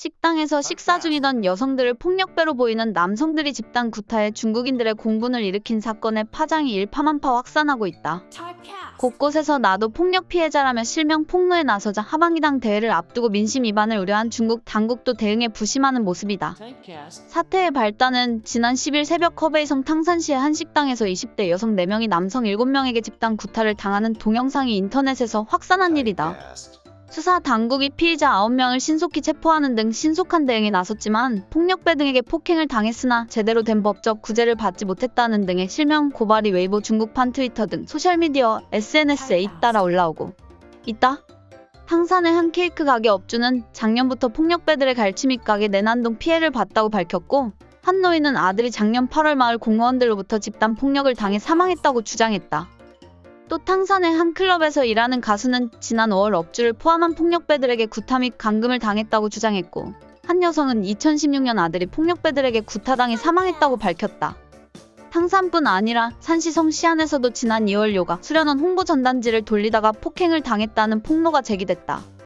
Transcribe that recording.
식당에서 식사 중이던 여성들을 폭력배로 보이는 남성들이 집단 구타해 중국인들의 공분을 일으킨 사건의 파장이 일파만파 확산하고 있다. 곳곳에서 나도 폭력 피해자라며 실명 폭로에 나서자 하방이당 대회를 앞두고 민심 위반을 우려한 중국 당국도 대응에 부심하는 모습이다. 사태의 발단은 지난 10일 새벽 허베이성 탕산시의 한 식당에서 20대 여성 4명이 남성 7명에게 집단 구타를 당하는 동영상이 인터넷에서 확산한 일이다. 수사 당국이 피의자 9명을 신속히 체포하는 등 신속한 대응에 나섰지만 폭력배 등에게 폭행을 당했으나 제대로 된 법적 구제를 받지 못했다는 등의 실명 고발이 웨이보 중국판 트위터 등 소셜미디어 SNS에 잇따라 올라오고 있다. 탕산의 한 케이크 가게 업주는 작년부터 폭력배들의 및 가게 내 난동 피해를 봤다고 밝혔고 한 노인은 아들이 작년 8월 마을 공무원들로부터 집단 폭력을 당해 사망했다고 주장했다. 또 탕산의 한 클럽에서 일하는 가수는 지난 5월 업주를 포함한 폭력배들에게 구타 및 감금을 당했다고 주장했고 한 여성은 2016년 아들이 폭력배들에게 구타당해 사망했다고 밝혔다. 탕산뿐 아니라 산시성 시안에서도 지난 2월 요가 수련원 홍보 전단지를 돌리다가 폭행을 당했다는 폭로가 제기됐다.